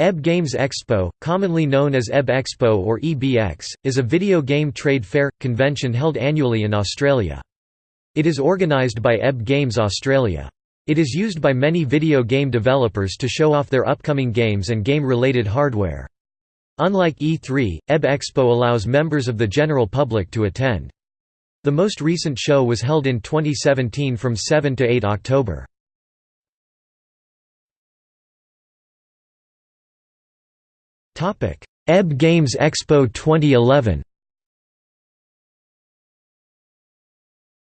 EB Games Expo, commonly known as EB Expo or EBX, is a video game trade fair, convention held annually in Australia. It is organised by EB Games Australia. It is used by many video game developers to show off their upcoming games and game-related hardware. Unlike E3, EB Expo allows members of the general public to attend. The most recent show was held in 2017 from 7 to 8 October. EB Games Expo 2011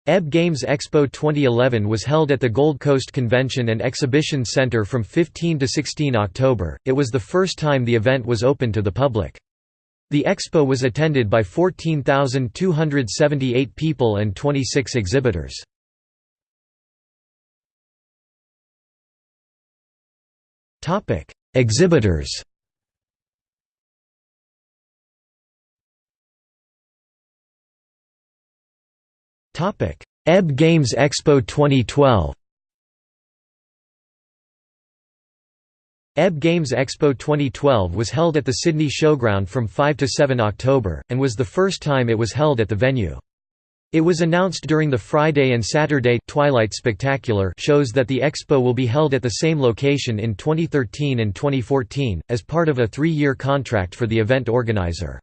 EB Games Expo 2011 was held at the Gold Coast Convention and Exhibition Centre from 15 to 16 October. It was the first time the event was open to the public. The expo was attended by 14,278 people and 26 exhibitors. Exhibitors EB Games Expo 2012 EB Games Expo 2012 was held at the Sydney Showground from 5 to 7 October, and was the first time it was held at the venue. It was announced during the Friday and Saturday Twilight Spectacular shows that the expo will be held at the same location in 2013 and 2014, as part of a three-year contract for the event organizer.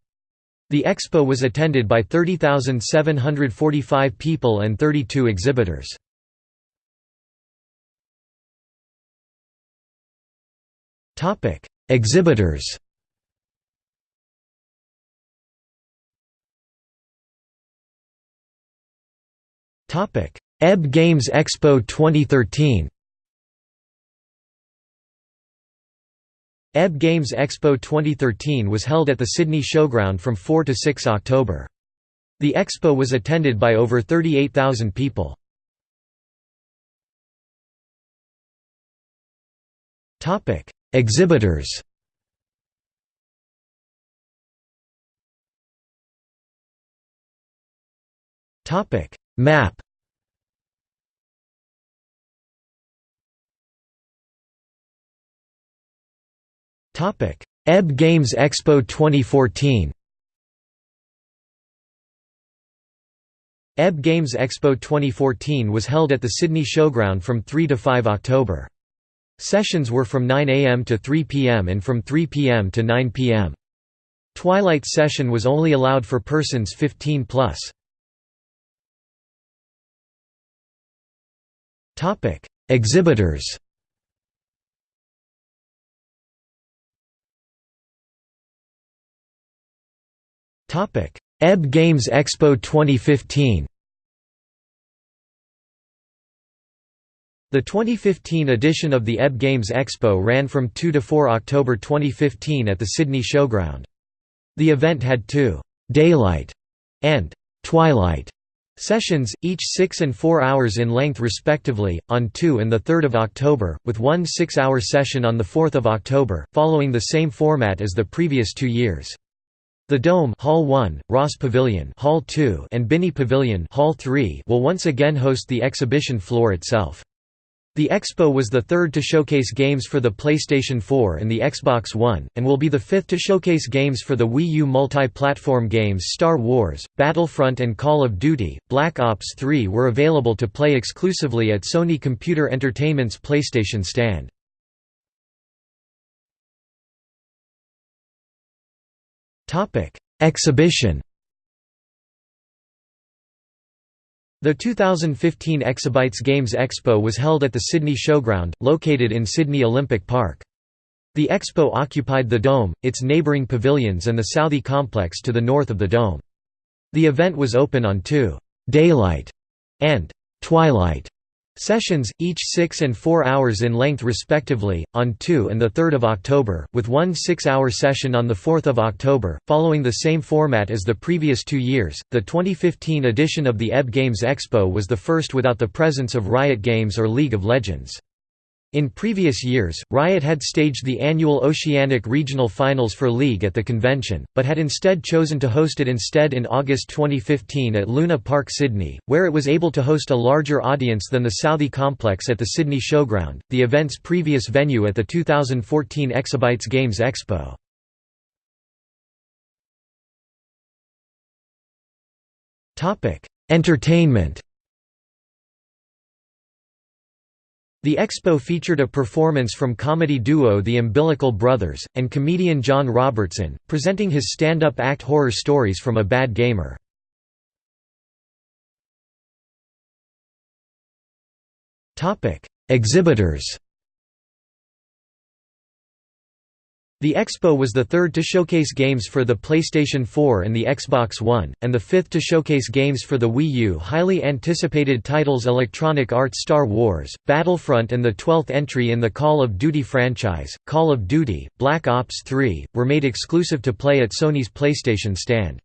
The expo was attended by 30,745 people and 32 exhibitors. Exhibitors Topic: EB Games Expo 2013 EB Games Expo 2013 was held at the Sydney Showground from 4 to 6 October. The expo was attended by over 38,000 people. Exhibitors Map EB Games Expo 2014 EB Games Expo 2014 was held at the Sydney Showground from 3 to 5 October. Sessions were from 9 am to 3 pm and from 3 pm to 9 pm. Twilight session was only allowed for persons 15 plus. Exhibitors EB Games Expo 2015 The 2015 edition of the EB Games Expo ran from 2 to 4 October 2015 at the Sydney Showground. The event had two «daylight» and «twilight» sessions, each 6 and 4 hours in length respectively, on 2 and 3 October, with one 6-hour session on 4 October, following the same format as the previous two years. The Dome Hall 1, Ross Pavilion Hall 2 and Binnie Pavilion Hall 3 will once again host the exhibition floor itself. The expo was the third to showcase games for the PlayStation 4 and the Xbox One, and will be the fifth to showcase games for the Wii U multi-platform games Star Wars, Battlefront and Call of Duty. Black Ops 3 were available to play exclusively at Sony Computer Entertainment's PlayStation stand. Exhibition The 2015 Exabytes Games Expo was held at the Sydney Showground, located in Sydney Olympic Park. The expo occupied the Dome, its neighbouring pavilions and the Southey complex to the north of the Dome. The event was open on two «daylight» and «twilight» Sessions, each 6 and 4 hours in length respectively, on 2 and 3 October, with one 6-hour session on 4 October, following the same format as the previous two years. The 2015 edition of the EB Games Expo was the first without the presence of Riot Games or League of Legends. In previous years, Riot had staged the annual Oceanic Regional Finals for League at the convention, but had instead chosen to host it instead in August 2015 at Luna Park Sydney, where it was able to host a larger audience than the Southee complex at the Sydney Showground, the event's previous venue at the 2014 Exabytes Games Expo. Entertainment The expo featured a performance from comedy duo The Umbilical Brothers, and comedian John Robertson, presenting his stand-up act horror stories from a bad gamer. Exhibitors The Expo was the third to showcase games for the PlayStation 4 and the Xbox One, and the fifth to showcase games for the Wii U. Highly anticipated titles Electronic Arts Star Wars, Battlefront, and the 12th entry in the Call of Duty franchise, Call of Duty, Black Ops 3, were made exclusive to play at Sony's PlayStation stand.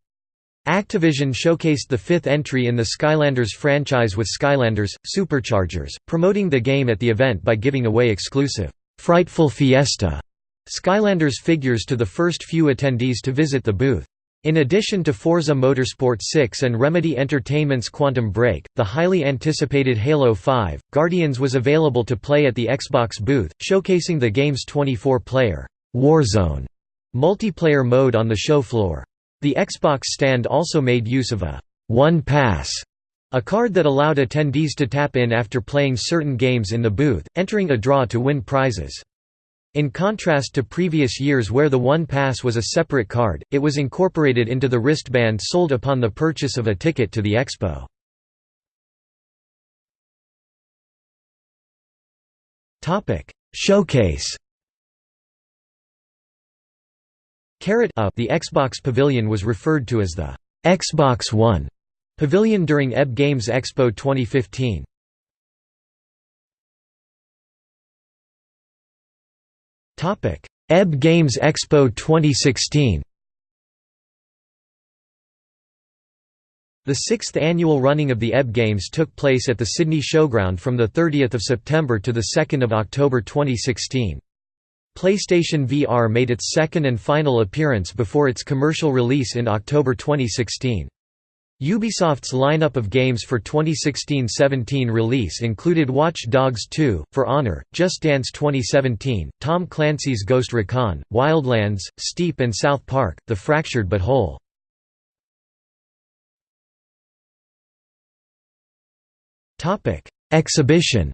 Activision showcased the fifth entry in the Skylanders franchise with Skylanders, Superchargers, promoting the game at the event by giving away exclusive, Frightful Fiesta Skylanders figures to the first few attendees to visit the booth. In addition to Forza Motorsport 6 and Remedy Entertainment's Quantum Break, the highly anticipated Halo 5, Guardians was available to play at the Xbox booth, showcasing the game's 24-player Warzone multiplayer mode on the show floor. The Xbox stand also made use of a One Pass, a card that allowed attendees to tap in after playing certain games in the booth, entering a draw to win prizes. In contrast to previous years where the One Pass was a separate card, it was incorporated into the wristband sold upon the purchase of a ticket to the expo. Showcase Carrot Up the Xbox Pavilion was referred to as the Xbox One Pavilion during EB Games Expo 2015. EB Games Expo 2016 The sixth annual running of the EB Games took place at the Sydney Showground from 30 September to 2 October 2016. PlayStation VR made its second and final appearance before its commercial release in October 2016. Ubisoft's lineup of games for 2016-17 release included Watch Dogs 2, For Honor, Just Dance 2017, Tom Clancy's Ghost Recon, Wildlands, Steep and South Park, The Fractured But Whole. Exhibition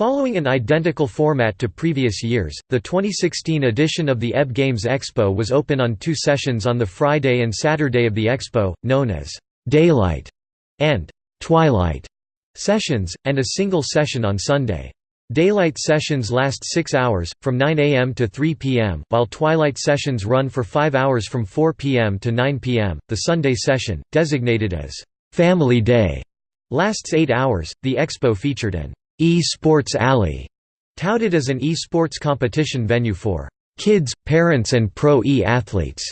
Following an identical format to previous years, the 2016 edition of the EB Games Expo was open on two sessions on the Friday and Saturday of the Expo, known as «Daylight» and «Twilight» sessions, and a single session on Sunday. Daylight sessions last 6 hours, from 9 am to 3 pm, while twilight sessions run for 5 hours from 4 pm to 9 pm. The Sunday session, designated as Family Day, lasts 8 hours. The expo featured an E-Sports Alley, touted as an e-sports competition venue for kids, parents and pro e-athletes.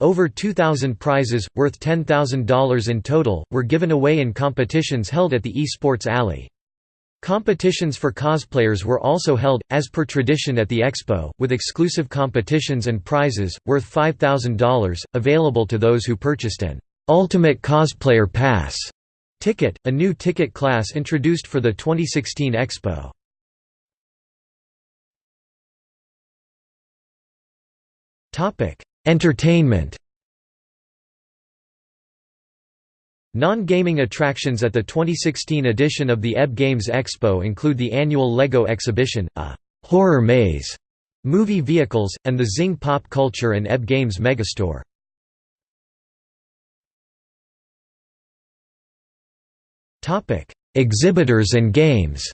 Over 2,000 prizes, worth $10,000 in total, were given away in competitions held at the eSports Alley. Competitions for cosplayers were also held, as per tradition at the expo, with exclusive competitions and prizes, worth $5,000, available to those who purchased an «Ultimate Cosplayer Pass» Ticket, a new ticket class introduced for the 2016 Expo. Entertainment Non-gaming attractions at the 2016 edition of the EB Games Expo include the annual LEGO exhibition, a «horror maze», movie vehicles, and the Zing Pop Culture and EB Games Megastore. Topic: Exhibitors and games.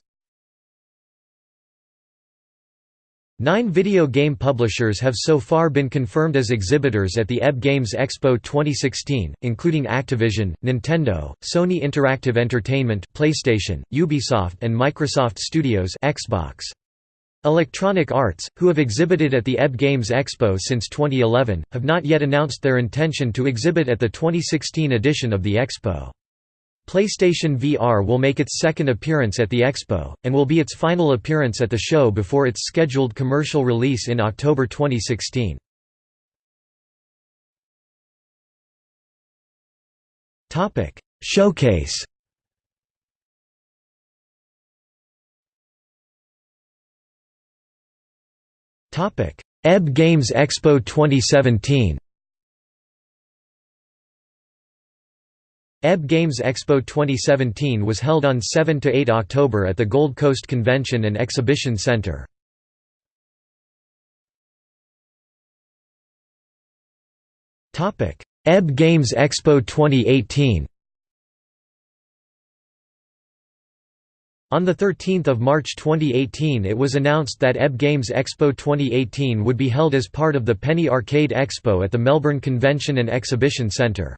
Nine video game publishers have so far been confirmed as exhibitors at the EB Games Expo 2016, including Activision, Nintendo, Sony Interactive Entertainment PlayStation, Ubisoft and Microsoft Studios Xbox. Electronic Arts, who have exhibited at the EB Games Expo since 2011, have not yet announced their intention to exhibit at the 2016 edition of the Expo. PlayStation VR will make its second appearance at the Expo, and will be its final appearance at the show before its scheduled commercial release in October 2016. Showcase EB Games Expo 2017 EB Games Expo 2017 was held on 7–8 October at the Gold Coast Convention and Exhibition Centre. EB Games Expo 2018 On 13 March 2018 it was announced that EB Games Expo 2018 would be held as part of the Penny Arcade Expo at the Melbourne Convention and Exhibition Centre.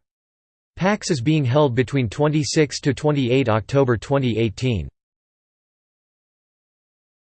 PAX is being held between 26 to 28 October 2018.